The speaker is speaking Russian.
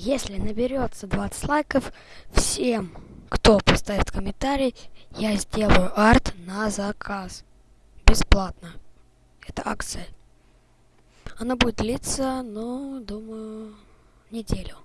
Если наберется 20 лайков, всем, кто поставит комментарий, я сделаю арт на заказ. Бесплатно. Это акция. Она будет длиться, ну, думаю, неделю.